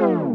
Bye.